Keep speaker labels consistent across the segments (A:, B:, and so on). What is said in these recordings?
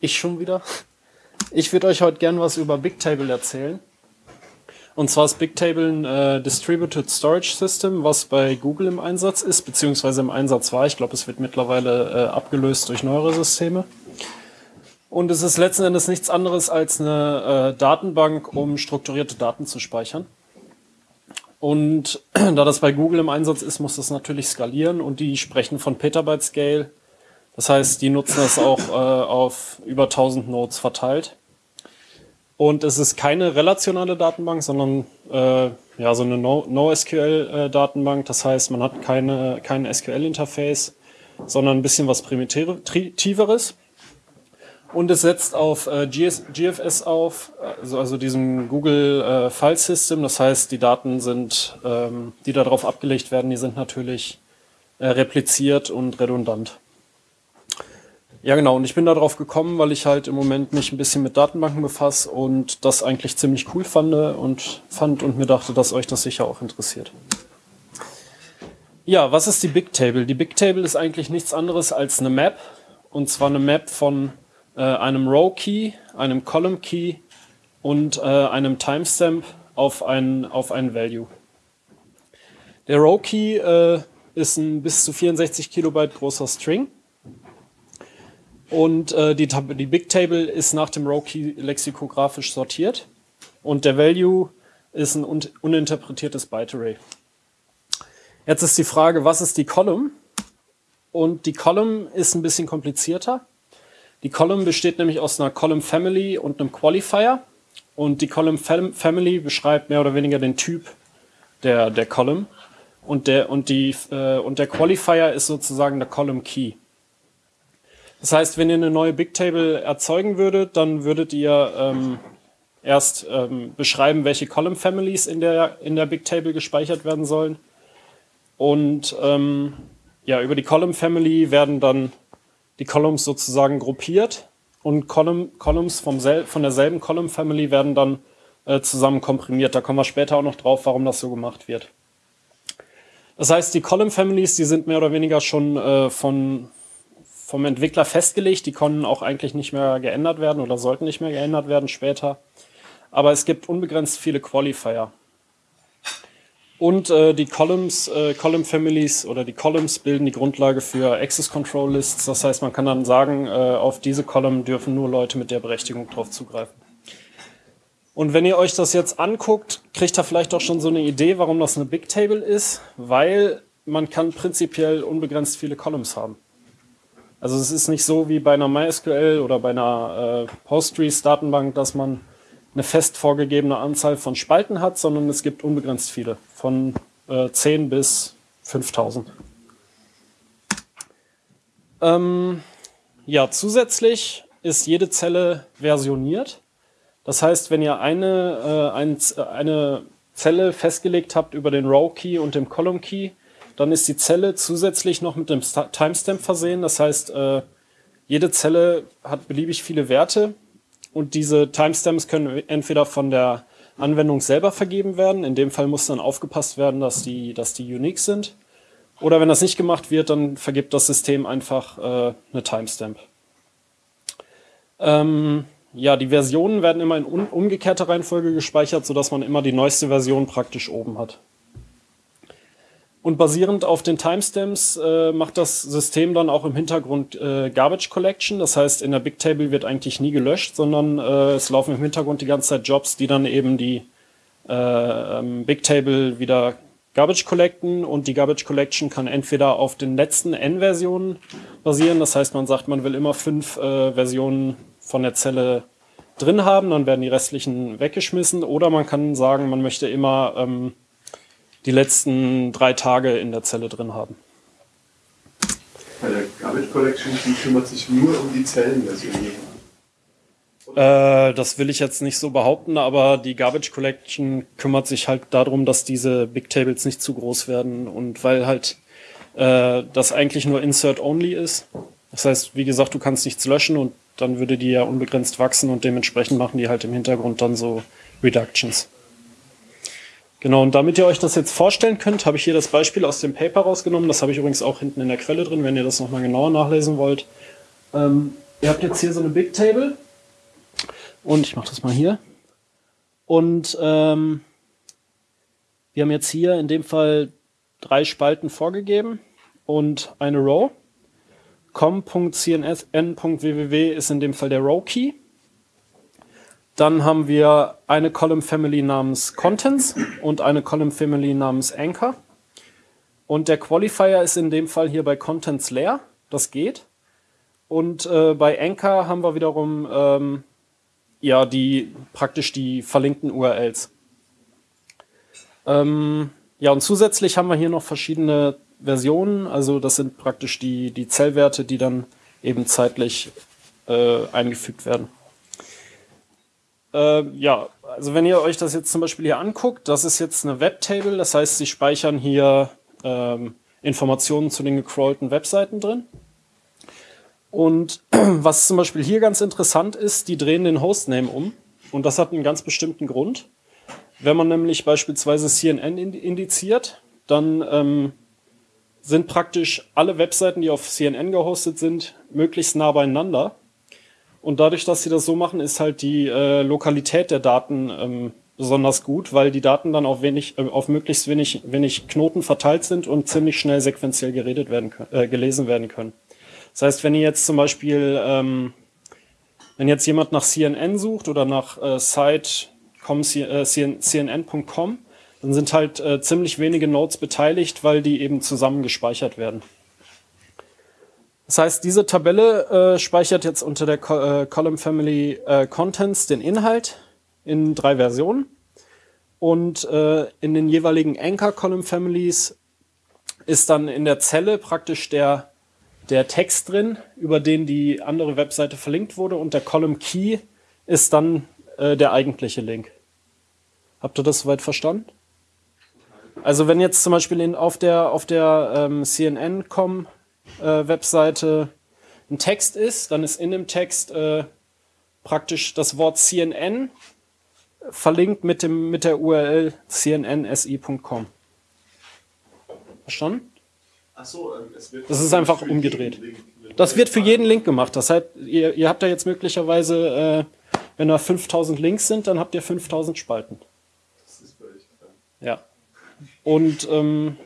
A: Ich schon wieder. Ich würde euch heute gern was über Bigtable erzählen. Und zwar ist Bigtable ein äh, Distributed Storage System, was bei Google im Einsatz ist, beziehungsweise im Einsatz war. Ich glaube, es wird mittlerweile äh, abgelöst durch neuere Systeme. Und es ist letzten Endes nichts anderes als eine äh, Datenbank, um strukturierte Daten zu speichern. Und da das bei Google im Einsatz ist, muss das natürlich skalieren und die sprechen von Petabyte Scale. Das heißt, die nutzen das auch äh, auf über 1000 Nodes verteilt. Und es ist keine relationale Datenbank, sondern äh, ja so eine NoSQL-Datenbank. No das heißt, man hat keine, kein SQL-Interface, sondern ein bisschen was Primitiveres. Und es setzt auf äh, GS, GFS auf, also, also diesem Google äh, File System. Das heißt, die Daten sind, ähm, die darauf abgelegt werden, die sind natürlich äh, repliziert und redundant. Ja, genau. Und ich bin darauf gekommen, weil ich halt im Moment mich ein bisschen mit Datenbanken befasse und das eigentlich ziemlich cool fand und fand und mir dachte, dass euch das sicher auch interessiert. Ja, was ist die Bigtable? Die Bigtable ist eigentlich nichts anderes als eine Map. Und zwar eine Map von äh, einem Row Key, einem Column Key und äh, einem Timestamp auf ein, auf ein Value. Der Row Key äh, ist ein bis zu 64 Kilobyte großer String. Und äh, die, die Bigtable ist nach dem Row Key lexikografisch sortiert. Und der Value ist ein un uninterpretiertes Byte Array. Jetzt ist die Frage, was ist die Column? Und die Column ist ein bisschen komplizierter. Die Column besteht nämlich aus einer Column Family und einem Qualifier. Und die Column Fam Family beschreibt mehr oder weniger den Typ der, der Column. Und der, und, die, äh, und der Qualifier ist sozusagen der Column Key. Das heißt, wenn ihr eine neue Bigtable erzeugen würdet, dann würdet ihr ähm, erst ähm, beschreiben, welche Column Families in der, in der Bigtable gespeichert werden sollen. Und ähm, ja, über die Column Family werden dann die Columns sozusagen gruppiert und Column, Columns vom sel von derselben Column Family werden dann äh, zusammen komprimiert. Da kommen wir später auch noch drauf, warum das so gemacht wird. Das heißt, die Column Families, die sind mehr oder weniger schon äh, von, vom Entwickler festgelegt. Die können auch eigentlich nicht mehr geändert werden oder sollten nicht mehr geändert werden später. Aber es gibt unbegrenzt viele Qualifier. Und äh, die Columns, äh, Column Families oder die Columns bilden die Grundlage für Access Control Lists. Das heißt, man kann dann sagen, äh, auf diese Column dürfen nur Leute mit der Berechtigung drauf zugreifen. Und wenn ihr euch das jetzt anguckt, kriegt ihr vielleicht auch schon so eine Idee, warum das eine Big Table ist, weil man kann prinzipiell unbegrenzt viele Columns haben. Also es ist nicht so wie bei einer MySQL oder bei einer äh, Postgres-Datenbank, dass man eine fest vorgegebene Anzahl von Spalten hat, sondern es gibt unbegrenzt viele, von äh, 10 bis 5000. Ähm, ja, zusätzlich ist jede Zelle versioniert. Das heißt, wenn ihr eine, äh, ein, eine Zelle festgelegt habt über den Row Key und dem Column Key, dann ist die Zelle zusätzlich noch mit dem Timestamp versehen. Das heißt, äh, jede Zelle hat beliebig viele Werte und diese Timestamps können entweder von der Anwendung selber vergeben werden. In dem Fall muss dann aufgepasst werden, dass die, dass die unique sind. Oder wenn das nicht gemacht wird, dann vergibt das System einfach äh, eine Timestamp. Ähm, ja, die Versionen werden immer in umgekehrter Reihenfolge gespeichert, sodass man immer die neueste Version praktisch oben hat. Und basierend auf den Timestamps äh, macht das System dann auch im Hintergrund äh, Garbage Collection. Das heißt, in der Bigtable wird eigentlich nie gelöscht, sondern äh, es laufen im Hintergrund die ganze Zeit Jobs, die dann eben die äh, ähm, Bigtable wieder Garbage collecten. Und die Garbage Collection kann entweder auf den letzten N-Versionen basieren. Das heißt, man sagt, man will immer fünf äh, Versionen von der Zelle drin haben, dann werden die restlichen weggeschmissen. Oder man kann sagen, man möchte immer ähm, die letzten drei Tage in der Zelle drin haben.
B: Bei der Garbage Collection, die kümmert sich nur um die Zellenversion.
A: Äh, das will ich jetzt nicht so behaupten, aber die Garbage Collection kümmert sich halt darum, dass diese Big Tables nicht zu groß werden und weil halt äh, das eigentlich nur Insert Only ist. Das heißt, wie gesagt, du kannst nichts löschen und dann würde die ja unbegrenzt wachsen und dementsprechend machen die halt im Hintergrund dann so Reductions. Genau, und damit ihr euch das jetzt vorstellen könnt, habe ich hier das Beispiel aus dem Paper rausgenommen. Das habe ich übrigens auch hinten in der Quelle drin, wenn ihr das nochmal genauer nachlesen wollt. Ähm, ihr habt jetzt hier so eine Bigtable und ich mache das mal hier. Und ähm, wir haben jetzt hier in dem Fall drei Spalten vorgegeben und eine Row. com.cnsn.www ist in dem Fall der Row Key. Dann haben wir eine Column Family namens Contents und eine Column Family namens Anchor. Und der Qualifier ist in dem Fall hier bei Contents leer. Das geht. Und äh, bei Anchor haben wir wiederum ähm, ja die praktisch die verlinkten URLs. Ähm, ja, und zusätzlich haben wir hier noch verschiedene Versionen. Also das sind praktisch die, die Zellwerte, die dann eben zeitlich äh, eingefügt werden. Äh, ja, also wenn ihr euch das jetzt zum Beispiel hier anguckt, das ist jetzt eine Webtable, das heißt, sie speichern hier ähm, Informationen zu den gecrawlten Webseiten drin. Und was zum Beispiel hier ganz interessant ist, die drehen den Hostname um. Und das hat einen ganz bestimmten Grund. Wenn man nämlich beispielsweise CNN indiziert, dann ähm, sind praktisch alle Webseiten, die auf CNN gehostet sind, möglichst nah beieinander. Und dadurch, dass sie das so machen, ist halt die äh, Lokalität der Daten ähm, besonders gut, weil die Daten dann auf wenig, äh, auf möglichst wenig, wenig Knoten verteilt sind und ziemlich schnell sequenziell geredet werden äh, gelesen werden können. Das heißt, wenn ihr jetzt zum Beispiel, ähm, wenn jetzt jemand nach CNN sucht oder nach äh, site.com, äh, cnn.com, dann sind halt äh, ziemlich wenige Nodes beteiligt, weil die eben zusammen gespeichert werden. Das heißt, diese Tabelle äh, speichert jetzt unter der Co äh, Column Family äh, Contents den Inhalt in drei Versionen. Und äh, in den jeweiligen Anchor Column Families ist dann in der Zelle praktisch der, der Text drin, über den die andere Webseite verlinkt wurde. Und der Column Key ist dann äh, der eigentliche Link. Habt ihr das soweit verstanden? Also wenn jetzt zum Beispiel in, auf der, auf der ähm, CNN.com äh, Webseite ein Text ist, dann ist in dem Text äh, praktisch das Wort CNN verlinkt mit, dem, mit der URL cnnsi.com. Verstanden?
B: Ach so, ähm, es wird
A: das ist einfach umgedreht. Das wird für jeden Link gemacht. Das heißt, ihr, ihr habt da jetzt möglicherweise, äh, wenn da 5000 Links sind, dann habt ihr 5000 Spalten.
B: Das ist völlig klar.
A: Ja. Und ähm,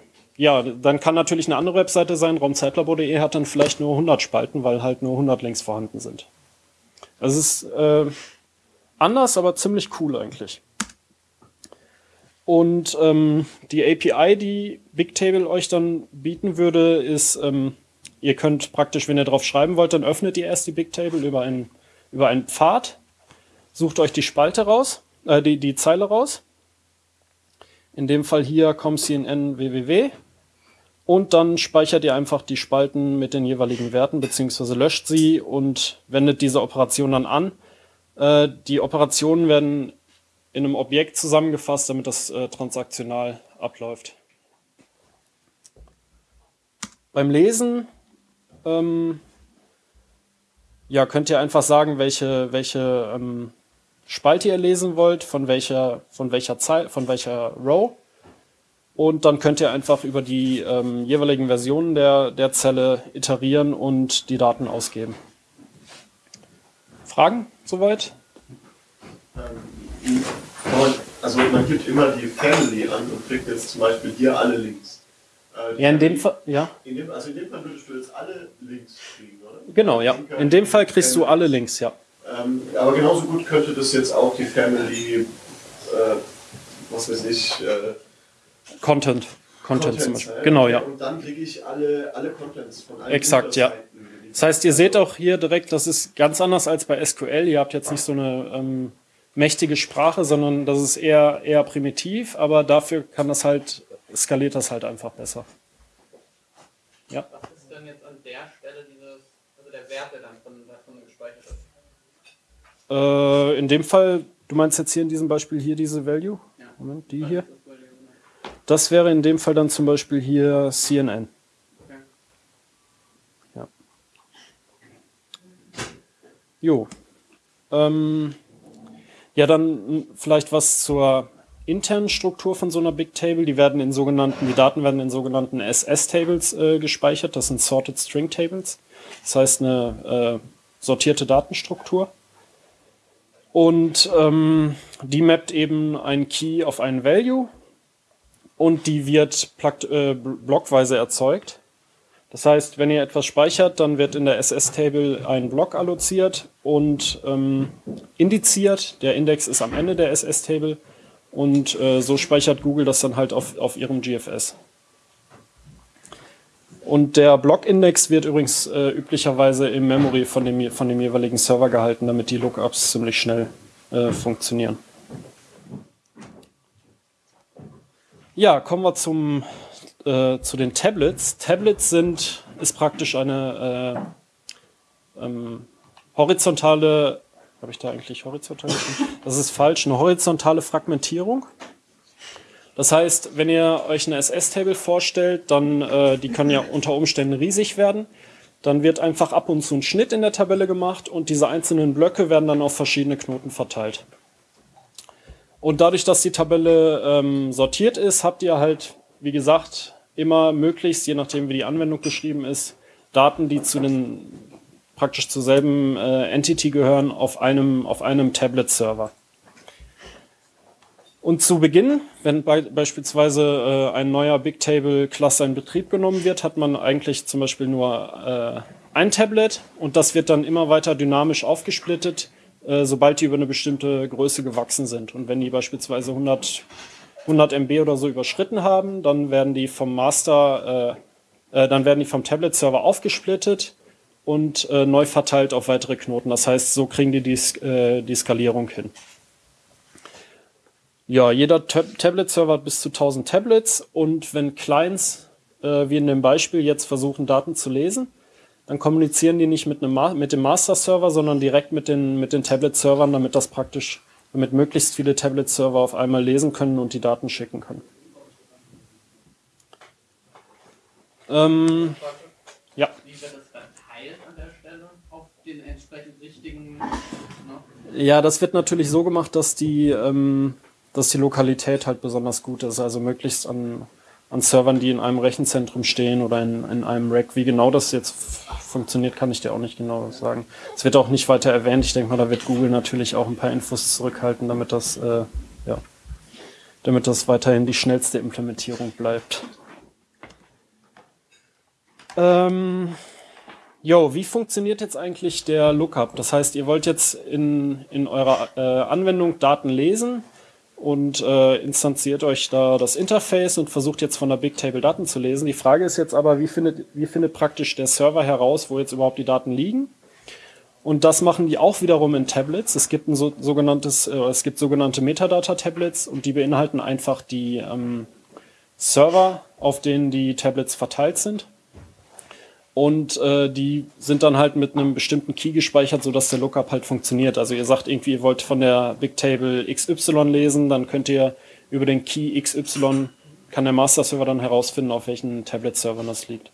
A: ja, dann kann natürlich eine andere Webseite sein, raumzeitlabor.de hat dann vielleicht nur 100 Spalten, weil halt nur 100 Links vorhanden sind. Also es ist äh, anders, aber ziemlich cool eigentlich. Und ähm, die API, die Bigtable euch dann bieten würde, ist, ähm, ihr könnt praktisch, wenn ihr drauf schreiben wollt, dann öffnet ihr erst die Bigtable über einen, über einen Pfad, sucht euch die Spalte raus, äh, die, die Zeile raus. In dem Fall hier comcnn www und dann speichert ihr einfach die Spalten mit den jeweiligen Werten beziehungsweise löscht sie und wendet diese Operation dann an. Äh, die Operationen werden in einem Objekt zusammengefasst, damit das äh, transaktional abläuft. Beim Lesen ähm, ja, könnt ihr einfach sagen, welche, welche ähm, Spalte ihr lesen wollt, von welcher, von welcher Zeile, von welcher Row. Und dann könnt ihr einfach über die ähm, jeweiligen Versionen der, der Zelle iterieren und die Daten ausgeben. Fragen soweit?
B: Ähm, also man gibt immer die Family an und kriegt jetzt zum Beispiel hier alle Links.
A: Äh, ja, in dem Fall, ja.
B: In dem, also in dem Fall würdest du jetzt alle Links kriegen, oder?
A: Genau, ja. In dem Fall kriegst du alle Links, ja.
B: Ähm, aber genauso gut könnte das jetzt auch die Family, äh, was weiß ich, äh,
A: Content. Content zum Beispiel. Genau, ja.
B: Und dann kriege ich alle, alle Contents von allen
A: Exakt, ja. Das heißt, ihr seht auch hier direkt, das ist ganz anders als bei SQL. Ihr habt jetzt nicht so eine ähm, mächtige Sprache, sondern das ist eher, eher primitiv, aber dafür kann das halt, skaliert das halt einfach besser.
C: Ja. Was ist denn jetzt an der Stelle dieses, also der Wert, der dann von, davon gespeichert ist?
A: Äh, in dem Fall, du meinst jetzt hier in diesem Beispiel hier diese Value? Ja. Moment, die hier? Das wäre in dem Fall dann zum Beispiel hier CNN. Ja. Jo. Ähm, ja, dann vielleicht was zur internen Struktur von so einer Big Table. Die werden in sogenannten, die Daten werden in sogenannten SS-Tables äh, gespeichert. Das sind Sorted String Tables. Das heißt, eine, äh, sortierte Datenstruktur. Und ähm, die mappt eben einen Key auf einen Value und die wird äh, blockweise erzeugt. Das heißt, wenn ihr etwas speichert, dann wird in der SS-Table ein Block alloziert und ähm, indiziert. Der Index ist am Ende der SS-Table und äh, so speichert Google das dann halt auf, auf ihrem GFS. Und der Blockindex wird übrigens äh, üblicherweise im Memory von dem, von dem jeweiligen Server gehalten, damit die Lookups ziemlich schnell äh, funktionieren. Ja, kommen wir zum, äh, zu den Tablets. Tablets sind, ist praktisch eine äh, ähm, horizontale, habe ich da eigentlich horizontal? Das ist falsch, eine horizontale Fragmentierung. Das heißt, wenn ihr euch eine SS-Table vorstellt, dann, äh, die kann ja unter Umständen riesig werden. Dann wird einfach ab und zu ein Schnitt in der Tabelle gemacht und diese einzelnen Blöcke werden dann auf verschiedene Knoten verteilt. Und dadurch, dass die Tabelle ähm, sortiert ist, habt ihr halt, wie gesagt, immer möglichst, je nachdem wie die Anwendung geschrieben ist, Daten, die zu den praktisch zur selben äh, Entity gehören, auf einem, auf einem Tablet-Server. Und zu Beginn, wenn be beispielsweise äh, ein neuer Bigtable-Cluster in Betrieb genommen wird, hat man eigentlich zum Beispiel nur äh, ein Tablet und das wird dann immer weiter dynamisch aufgesplittet, sobald die über eine bestimmte Größe gewachsen sind. Und wenn die beispielsweise 100, 100 MB oder so überschritten haben, dann werden die vom Master, äh, äh, dann werden die vom Tablet-Server aufgesplittet und äh, neu verteilt auf weitere Knoten. Das heißt, so kriegen die die, äh, die Skalierung hin. Ja, jeder Tab Tablet-Server hat bis zu 1000 Tablets und wenn Clients, äh, wie in dem Beispiel, jetzt versuchen, Daten zu lesen, dann kommunizieren die nicht mit, einem mit dem Master-Server, sondern direkt mit den, mit den Tablet-Servern, damit das praktisch, damit möglichst viele Tablet-Server auf einmal lesen können und die Daten schicken können. Ähm, ja. Wie wird das verteilt an der Stelle auf den entsprechend richtigen? Ne? Ja, das wird natürlich so gemacht, dass die ähm, dass die Lokalität halt besonders gut ist. Also möglichst an, an Servern, die in einem Rechenzentrum stehen oder in, in einem Rack. Wie genau das jetzt funktioniert, kann ich dir auch nicht genau sagen. Es wird auch nicht weiter erwähnt. Ich denke mal, da wird Google natürlich auch ein paar Infos zurückhalten, damit das, äh, ja, damit das weiterhin die schnellste Implementierung bleibt. Ähm, Jo, wie funktioniert jetzt eigentlich der Lookup? Das heißt, ihr wollt jetzt in, in eurer äh, Anwendung Daten lesen und äh, instanziert euch da das Interface und versucht jetzt von der Bigtable Daten zu lesen. Die Frage ist jetzt aber, wie findet, wie findet praktisch der Server heraus, wo jetzt überhaupt die Daten liegen? Und das machen die auch wiederum in Tablets. Es gibt ein so, sogenanntes, äh, es gibt sogenannte Metadata-Tablets und die beinhalten einfach die ähm, Server, auf denen die Tablets verteilt sind. Und äh, die sind dann halt mit einem bestimmten Key gespeichert, sodass der Lookup halt funktioniert. Also ihr sagt irgendwie, ihr wollt von der Bigtable XY lesen, dann könnt ihr über den Key XY, kann der Master-Server dann herausfinden, auf welchen Tablet-Servern das liegt.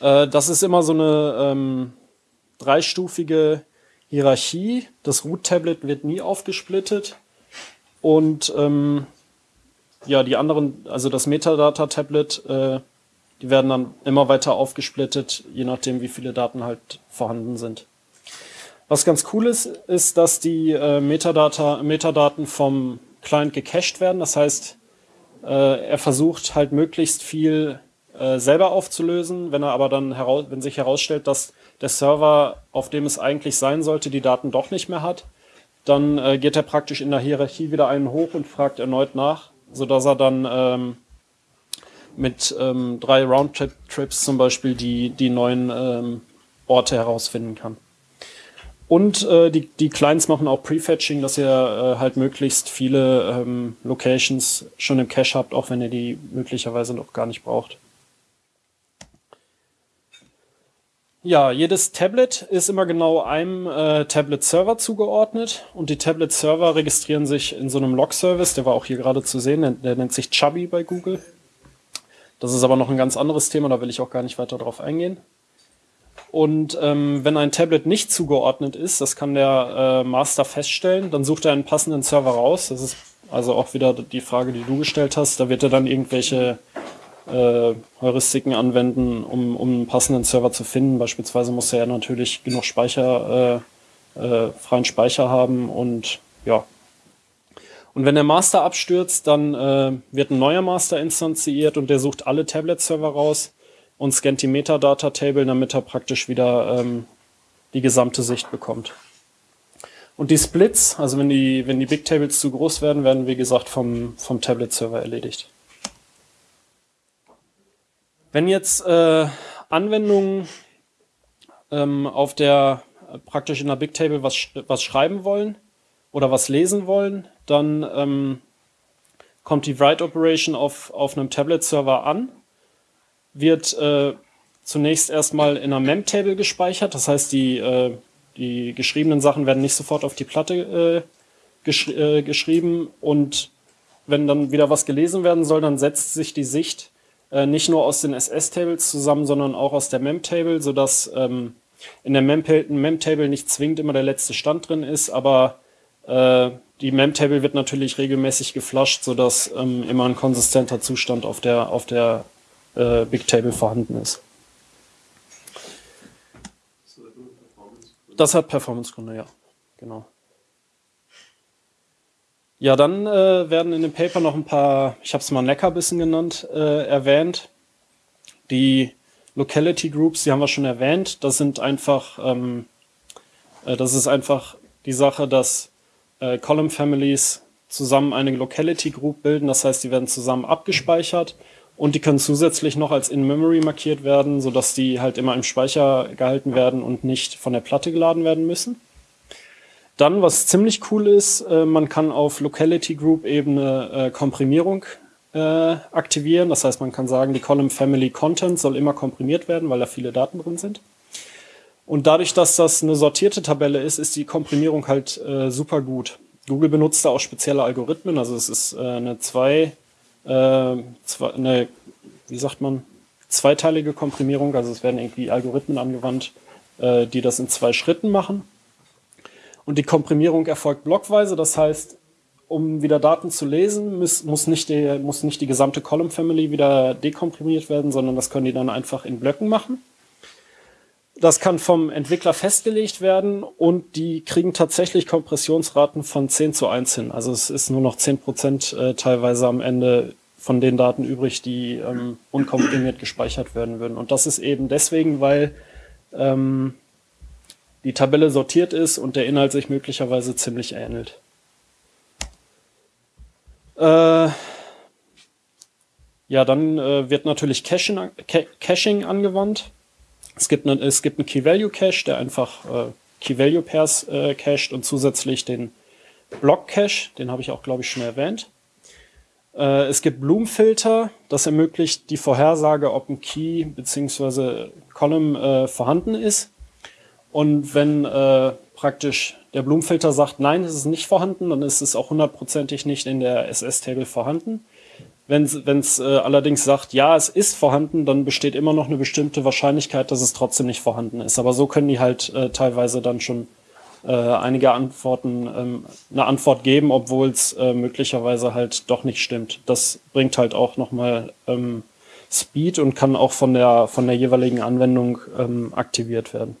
A: Äh, das ist immer so eine ähm, dreistufige Hierarchie. Das Root-Tablet wird nie aufgesplittet. Und ähm, ja, die anderen, also das Metadata-Tablet äh, die werden dann immer weiter aufgesplittet, je nachdem, wie viele Daten halt vorhanden sind. Was ganz cool ist, ist, dass die äh, Metadata, Metadaten vom Client gecached werden. Das heißt, äh, er versucht halt möglichst viel äh, selber aufzulösen. Wenn er aber dann heraus, wenn sich herausstellt, dass der Server, auf dem es eigentlich sein sollte, die Daten doch nicht mehr hat, dann äh, geht er praktisch in der Hierarchie wieder einen hoch und fragt erneut nach, sodass er dann ähm, mit ähm, drei Roundtrip-Trips zum Beispiel die, die neuen ähm, Orte herausfinden kann. Und äh, die, die Clients machen auch Prefetching, dass ihr äh, halt möglichst viele ähm, Locations schon im Cache habt, auch wenn ihr die möglicherweise noch gar nicht braucht. Ja, jedes Tablet ist immer genau einem äh, Tablet-Server zugeordnet und die Tablet-Server registrieren sich in so einem Log-Service, der war auch hier gerade zu sehen, der, der nennt sich Chubby bei Google. Das ist aber noch ein ganz anderes Thema, da will ich auch gar nicht weiter drauf eingehen. Und ähm, wenn ein Tablet nicht zugeordnet ist, das kann der äh, Master feststellen, dann sucht er einen passenden Server raus. Das ist also auch wieder die Frage, die du gestellt hast. Da wird er dann irgendwelche äh, Heuristiken anwenden, um, um einen passenden Server zu finden. Beispielsweise muss er ja natürlich genug Speicher, äh, äh, freien Speicher haben und ja. Und wenn der Master abstürzt, dann äh, wird ein neuer Master instanziert und der sucht alle Tablet-Server raus und scannt die Metadata-Table, damit er praktisch wieder ähm, die gesamte Sicht bekommt. Und die Splits, also wenn die, wenn die Big Tables zu groß werden, werden wie gesagt vom, vom Tablet-Server erledigt. Wenn jetzt äh, Anwendungen ähm, auf der praktisch in der Big Table was, was schreiben wollen oder was lesen wollen, dann ähm, kommt die Write Operation auf, auf einem Tablet-Server an, wird äh, zunächst erstmal in einer Mem-Table gespeichert, das heißt, die, äh, die geschriebenen Sachen werden nicht sofort auf die Platte äh, gesch äh, geschrieben. Und wenn dann wieder was gelesen werden soll, dann setzt sich die Sicht äh, nicht nur aus den SS-Tables zusammen, sondern auch aus der Mem-Table, sodass ähm, in der Mem-Table nicht zwingend immer der letzte Stand drin ist, aber äh, die Mem-Table wird natürlich regelmäßig geflasht, sodass ähm, immer ein konsistenter Zustand auf der, auf der äh, Big Table vorhanden ist. Das hat Performance-Gründe, ja. Genau. Ja, dann äh, werden in dem Paper noch ein paar, ich habe es mal Neckerbissen genannt, äh, erwähnt. Die Locality Groups, die haben wir schon erwähnt. Das sind einfach, ähm, äh, das ist einfach die Sache, dass äh, Column Families zusammen eine Locality Group bilden. Das heißt, die werden zusammen abgespeichert und die können zusätzlich noch als In-Memory markiert werden, sodass die halt immer im Speicher gehalten werden und nicht von der Platte geladen werden müssen. Dann, was ziemlich cool ist, äh, man kann auf Locality Group Ebene äh, Komprimierung äh, aktivieren. Das heißt, man kann sagen, die Column Family Content soll immer komprimiert werden, weil da viele Daten drin sind. Und dadurch, dass das eine sortierte Tabelle ist, ist die Komprimierung halt äh, super gut. Google benutzt da auch spezielle Algorithmen, also es ist äh, eine zwei äh, eine, wie sagt man, zweiteilige Komprimierung. Also es werden irgendwie Algorithmen angewandt, äh, die das in zwei Schritten machen. Und die Komprimierung erfolgt blockweise. Das heißt, um wieder Daten zu lesen, muss, muss, nicht, die, muss nicht die gesamte Column Family wieder dekomprimiert werden, sondern das können die dann einfach in Blöcken machen. Das kann vom Entwickler festgelegt werden und die kriegen tatsächlich Kompressionsraten von 10 zu 1 hin. Also es ist nur noch 10 Prozent äh, teilweise am Ende von den Daten übrig, die ähm, unkomprimiert gespeichert werden würden. Und das ist eben deswegen, weil ähm, die Tabelle sortiert ist und der Inhalt sich möglicherweise ziemlich ähnelt. Äh, ja, dann äh, wird natürlich Caching, Caching angewandt. Es gibt, eine, es gibt einen Key-Value-Cache, der einfach äh, Key-Value-Pairs äh, cached und zusätzlich den Block-Cache, den habe ich auch, glaube ich, schon erwähnt. Äh, es gibt Bloom-Filter, das ermöglicht die Vorhersage, ob ein Key bzw. Column äh, vorhanden ist. Und wenn äh, praktisch der Bloom-Filter sagt, nein, es ist nicht vorhanden, dann ist es auch hundertprozentig nicht in der SS-Table vorhanden. Wenn es äh, allerdings sagt, ja, es ist vorhanden, dann besteht immer noch eine bestimmte Wahrscheinlichkeit, dass es trotzdem nicht vorhanden ist. Aber so können die halt äh, teilweise dann schon äh, einige Antworten, ähm, eine Antwort geben, obwohl es äh, möglicherweise halt doch nicht stimmt. Das bringt halt auch nochmal ähm, Speed und kann auch von der, von der jeweiligen Anwendung ähm, aktiviert werden.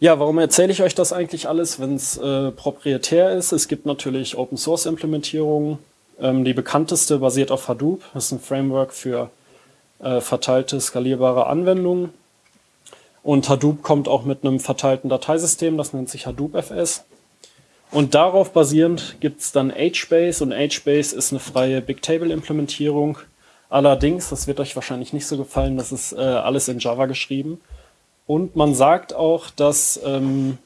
A: Ja, warum erzähle ich euch das eigentlich alles, wenn es äh, proprietär ist? Es gibt natürlich Open Source Implementierungen. Ähm, die bekannteste basiert auf Hadoop. Das ist ein Framework für äh, verteilte, skalierbare Anwendungen. Und Hadoop kommt auch mit einem verteilten Dateisystem, das nennt sich Hadoop FS. Und darauf basierend gibt es dann HBase und HBase ist eine freie Bigtable-Implementierung. Allerdings, das wird euch wahrscheinlich nicht so gefallen, das ist äh, alles in Java geschrieben. Und man sagt auch, dass ähm,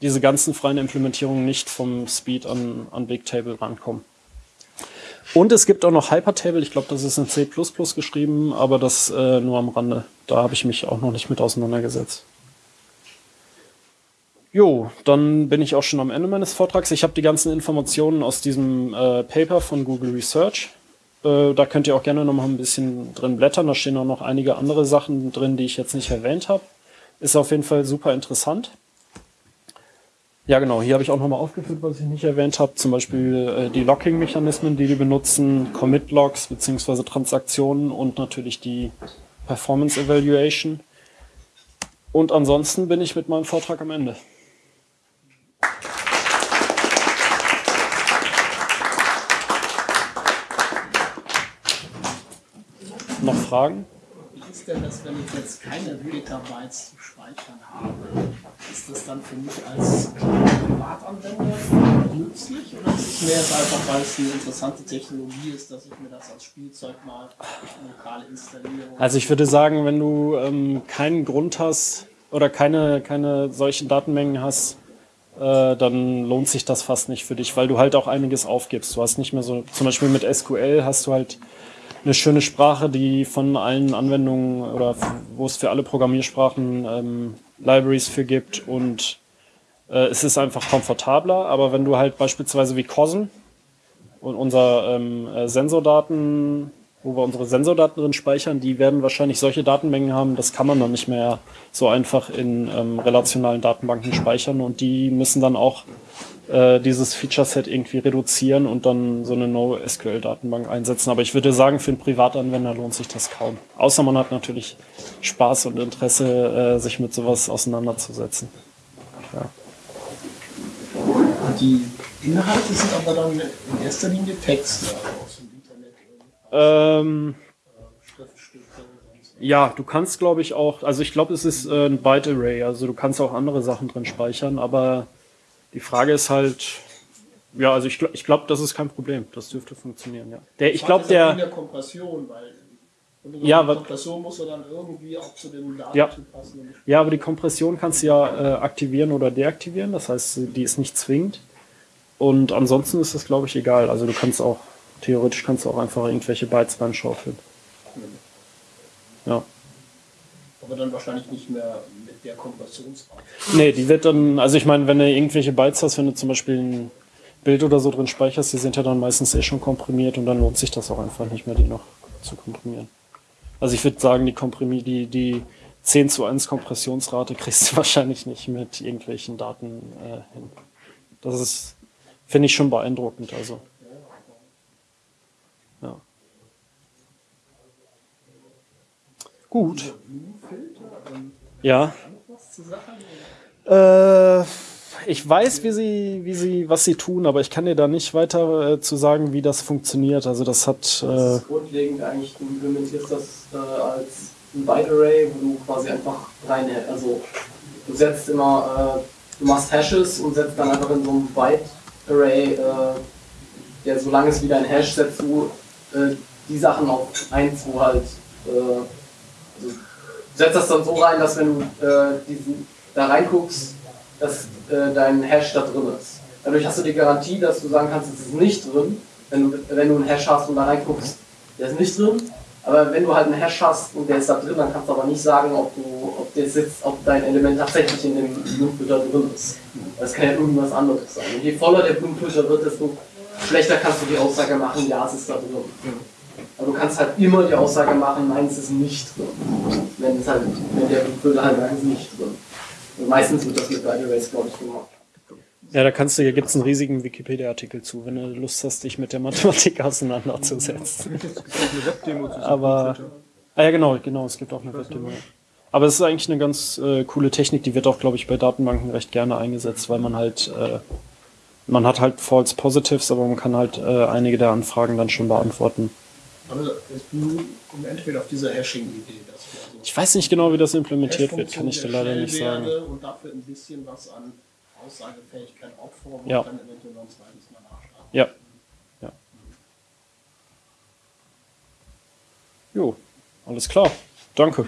A: diese ganzen freien Implementierungen nicht vom Speed an, an Bigtable rankommen. Und es gibt auch noch Hypertable, ich glaube, das ist in C geschrieben, aber das äh, nur am Rande. Da habe ich mich auch noch nicht mit auseinandergesetzt. Jo, dann bin ich auch schon am Ende meines Vortrags. Ich habe die ganzen Informationen aus diesem äh, Paper von Google Research. Äh, da könnt ihr auch gerne noch mal ein bisschen drin blättern. Da stehen auch noch einige andere Sachen drin, die ich jetzt nicht erwähnt habe. Ist auf jeden Fall super interessant. Ja, genau. Hier habe ich auch nochmal aufgeführt, was ich nicht erwähnt habe. Zum Beispiel äh, die Locking-Mechanismen, die die benutzen, Commit-Logs beziehungsweise Transaktionen und natürlich die Performance Evaluation. Und ansonsten bin ich mit meinem Vortrag am Ende. Noch Fragen?
D: Ist denn das, wenn ich jetzt keine Petabytes zu speichern habe? Ist das dann für mich als Privatanwender nützlich oder ist es mehr einfach, weil es eine interessante Technologie ist, dass ich mir das als Spielzeug mal lokal installiere?
A: Also ich würde sagen, wenn du ähm, keinen Grund hast oder keine, keine solchen Datenmengen hast, äh, dann lohnt sich das fast nicht für dich, weil du halt auch einiges aufgibst. Du hast nicht mehr so, zum Beispiel mit SQL hast du halt eine schöne Sprache, die von allen Anwendungen oder wo es für alle Programmiersprachen ähm, Libraries für gibt und äh, es ist einfach komfortabler. Aber wenn du halt beispielsweise wie COSM und unser ähm, äh, Sensordaten, wo wir unsere Sensordaten drin speichern, die werden wahrscheinlich solche Datenmengen haben, das kann man dann nicht mehr so einfach in ähm, relationalen Datenbanken speichern und die müssen dann auch äh, dieses Feature-Set irgendwie reduzieren und dann so eine NoSQL-Datenbank einsetzen. Aber ich würde sagen, für einen Privatanwender lohnt sich das kaum. Außer man hat natürlich Spaß und Interesse, äh, sich mit sowas auseinanderzusetzen. Ja.
D: Die Inhalte sind aber dann in erster Linie Texte.
A: Ähm, ja, du kannst, glaube ich, auch, also ich glaube, es ist äh, ein Byte-Array, also du kannst auch andere Sachen drin speichern, aber die Frage ist halt, ja, also ich, gl- ich glaube, das ist kein Problem. Das dürfte funktionieren, ja. Der, ich glaube,
D: in
A: der,
D: der Kompression, weil und
A: Ja,
D: die
A: aber-
D: Kompression muss ja dann irgendwie auch zu dem
A: Ja.
D: Datentyp passen.
A: Ja, aber die Kompression kannst du ja äh, aktivieren oder deaktivieren. Das heißt, die ist nicht zwingend. Und ansonsten ist das, glaube ich, egal. Also du kannst auch, theoretisch kannst du auch einfach irgendwelche Bytes reinschaufeln. Ja.
D: aber dann wahrscheinlich nicht mehr mit der Kompressionsrate.
A: Nee, die wird dann, also ich meine, wenn du irgendwelche Bytes hast, wenn du zum Beispiel ein Bild oder so drin speicherst, die sind ja dann meistens eh schon komprimiert und dann lohnt sich das auch einfach nicht mehr, die noch zu komprimieren. Also ich würde sagen, die Komprimi, die, die 10 zu 1 Kompressionsrate kriegst du wahrscheinlich nicht mit irgendwelchen Daten äh, hin. Das ist, finde ich schon beeindruckend, also. Gut. Ja. Äh, ich weiß, wie sie, wie sie, was sie tun, aber ich kann dir da nicht weiter äh, zu sagen, wie das funktioniert. Also das hat,
C: Das
A: äh,
C: ist grundlegend eigentlich, du implementierst das äh, als ein Byte-Array, wo du quasi einfach rein, also du setzt immer, äh, du machst Hashes und setzt dann einfach in so einem Byte-Array, äh, ja, solange es wieder ein Hash, setzt du äh, die Sachen auf 1, wo halt, setzt das dann so rein, dass wenn du äh, diesen, da reinguckst, dass äh, dein Hash da drin ist. Dadurch hast du die Garantie, dass du sagen kannst, es ist nicht drin, wenn du, wenn du einen Hash hast und da reinguckst, der ist nicht drin. Aber wenn du halt einen Hash hast und der ist da drin, dann kannst du aber nicht sagen, ob du, ob der sitzt, ob dein Element tatsächlich in dem Blumenfilter drin ist. Das kann ja irgendwas anderes sein. Und je voller der Blumenfilter wird, desto schlechter kannst du die Aussage machen, ja, es ist da drin. Aber du kannst halt immer die Aussage machen, nein, es ist nicht drin. Wenn, es halt, wenn der Blumenfilter halt sagt, es ist nicht drin. Und meistens wird das mit Byte Arrays, glaube ich, gemacht.
A: ja, da kannst du, hier gibt's einen riesigen Wikipedia-Artikel zu, wenn du Lust hast, dich mit der Mathematik auseinanderzusetzen.
E: Es gibt auch eine Webdemo zu
A: Aber, ah ja, genau, genau, es gibt auch eine Webdemo. Aber es ist eigentlich eine ganz äh, coole Technik, die wird auch, glaube ich, bei Datenbanken recht gerne eingesetzt, weil man halt, äh, man hat halt False Positives, aber man kann halt äh, einige der Anfragen dann schon beantworten.
D: Im Endeffekt auf dieser Hashing-Idee, also
A: Ich weiß nicht genau, wie das implementiert wird, kann ich dir leider nicht sagen.
D: Und dafür ein bisschen was an Aussagefähigkeit und
A: Ja.
D: dann eventuell noch ein zweites Mal nachschlagen.
A: Ja. Ja. Jo, alles klar. Danke.